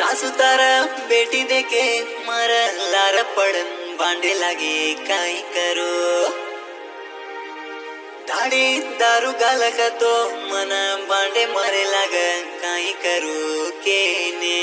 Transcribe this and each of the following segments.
sauce ತಾರ ಭೇಟಿ ದೇಕೆ ಮರ ಲಾರ ಪಡನ್ ಬಾಂಡೆ ಲಾಗಿ ಕಾಯಿ ಕರು ದಾಡಿ ದಾರು ಗಾಲ ತೋ ಮನ ಬಾಂಡೆ ಮರೆ ಲಾಗ ಕಾಯಿ ಕರು ಕೇನೇ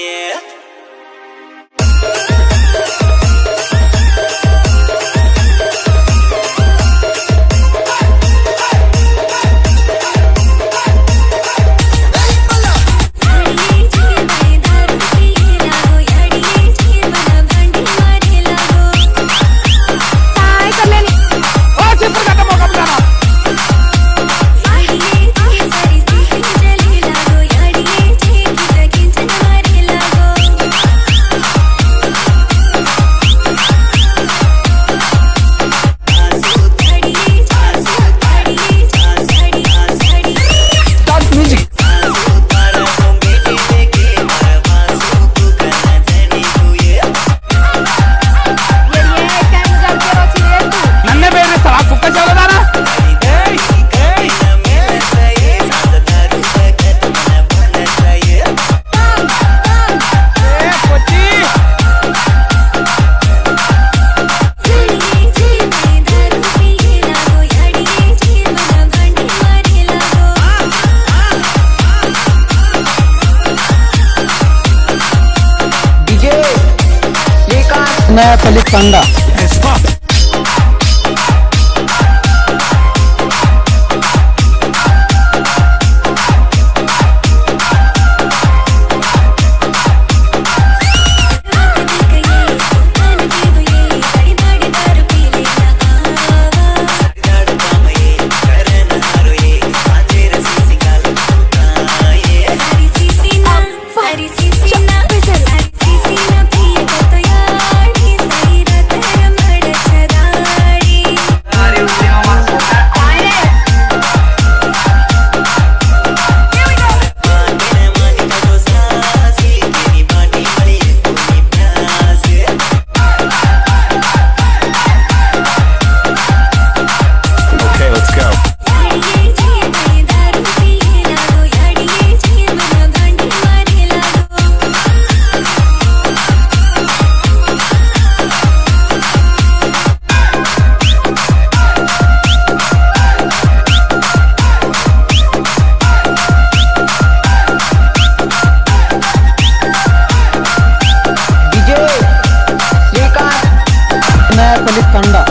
नया फलित कांडा विनायक अली तांडा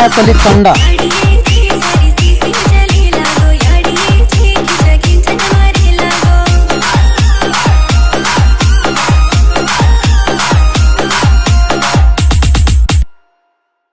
है